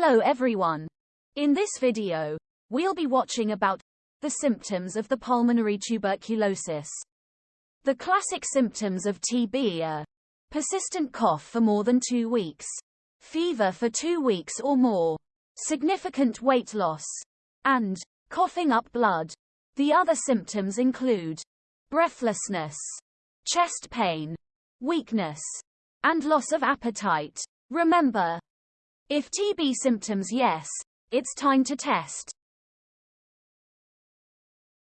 Hello everyone. In this video, we'll be watching about the symptoms of the pulmonary tuberculosis. The classic symptoms of TB are persistent cough for more than two weeks, fever for two weeks or more, significant weight loss, and coughing up blood. The other symptoms include breathlessness, chest pain, weakness, and loss of appetite. Remember, if TB symptoms yes, it's time to test.